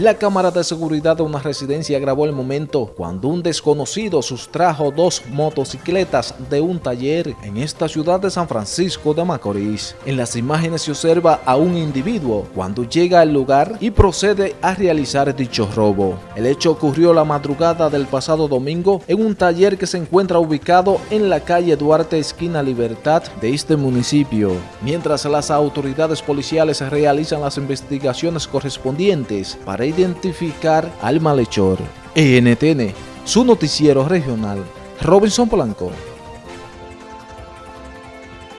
La cámara de seguridad de una residencia grabó el momento cuando un desconocido sustrajo dos motocicletas de un taller en esta ciudad de San Francisco de Macorís. En las imágenes se observa a un individuo cuando llega al lugar y procede a realizar dicho robo. El hecho ocurrió la madrugada del pasado domingo en un taller que se encuentra ubicado en la calle Duarte esquina Libertad de este municipio. Mientras las autoridades policiales realizan las investigaciones correspondientes para identificar al malhechor. ENTN, su noticiero regional, Robinson Polanco.